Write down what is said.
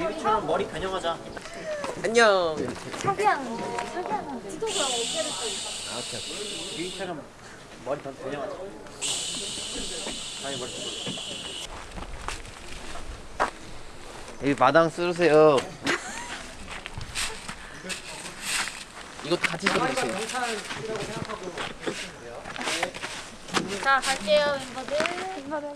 유인처럼 머리 변형하자. 안녕. 차기하는 차기하는 지도부랑 어깨를 또 아, 오케이, 오케이. 유인처럼 머리 변형하자. 아니 머리. 여기 마당 쓰세요. 이것도 같이 써주세요. 자 갈게요 멤버들 멤버들